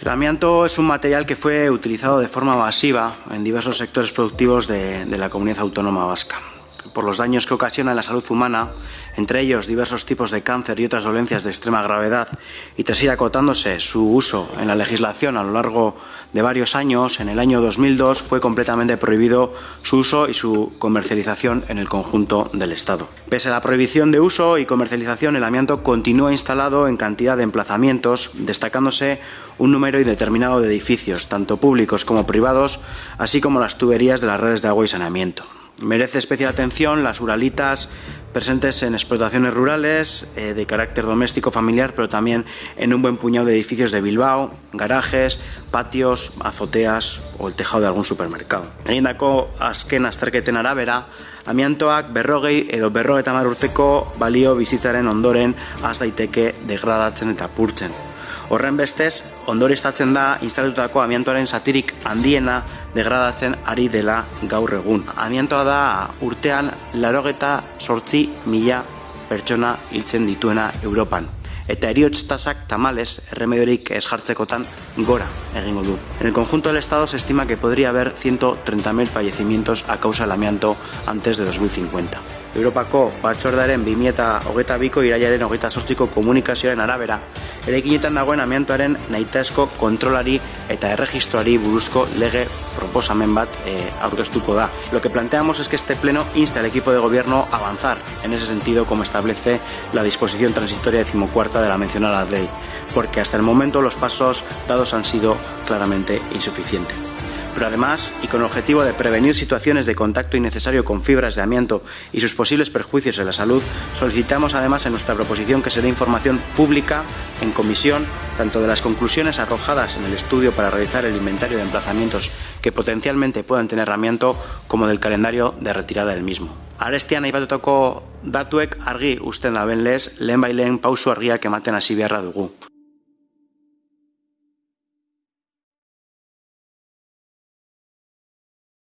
El amianto es un material que fue utilizado de forma masiva en diversos sectores productivos de, la comunidad autónoma vasca por los daños que ocasiona en la salud humana, entre ellos diversos tipos de cáncer y otras dolencias de extrema gravedad, y tras ir acotándose su uso en la legislación a lo largo de varios años, en el año 2002 fue completamente prohibido su uso y su comercialización en el conjunto del Estado. Pese a la prohibición de uso y comercialización, el amianto continúa instalado en cantidad de emplazamientos, destacándose un número indeterminado de edificios, tanto públicos como privados, así como las tuberías de las redes de agua y saneamiento. Merece especial atención las uralitas presentes en explotaciones rurales eh, de carácter doméstico familiar, pero también en un buen puñado de edificios de Bilbao, garajes, patios, azoteas o el tejado de algún supermercado. Egindako azken azterketen arabera, amiantoak berrogei edo berrogeta urteko balio bizitzaren ondoren az daiteke degradatzen eta purtzen. Horren bestez, ondoristatzen da instalatutako amiantoaren satirik handiena degradatzen ari dela gaur egun. Amiantoa da urtean larogeta sortzi mila pertsona hiltzen dituena Europan. Eta eriotz tasak tamales erremediorik ez jartzekotan gora egingo du. En el conjunto del Estado se estima que podría haber 130.000 fallecimientos a causa del amianto antes de 2050. Europako batzordaren 2008 biko iraiaren hogeita sortziko komunikazioaren arabera, eraikinetan dagoen amiantoaren nahitaezko kontrolari eta erregistroari buruzko lege proposamen bat e, aurkeztuko da. Lo que planteamos es que este pleno insta al equipo de gobierno a avanzar en ese sentido como establece la disposición transitoria decimocuarta de la mencionada ley, porque hasta el momento los pasos dados han sido claramente insuficientes. Pero además, y con el objetivo de prevenir situaciones de contacto innecesario con fibras de amianto y sus posibles perjuicios en la salud, solicitamos además en nuestra proposición que se dé información pública en comisión tanto de las conclusiones arrojadas en el estudio para realizar el inventario de emplazamientos que potencialmente puedan tener amianto como del calendario de retirada del mismo. Arestian aipatutako datuek argi usten da benlez, lehen bailen pausu argiak ematen hasi beharra dugu.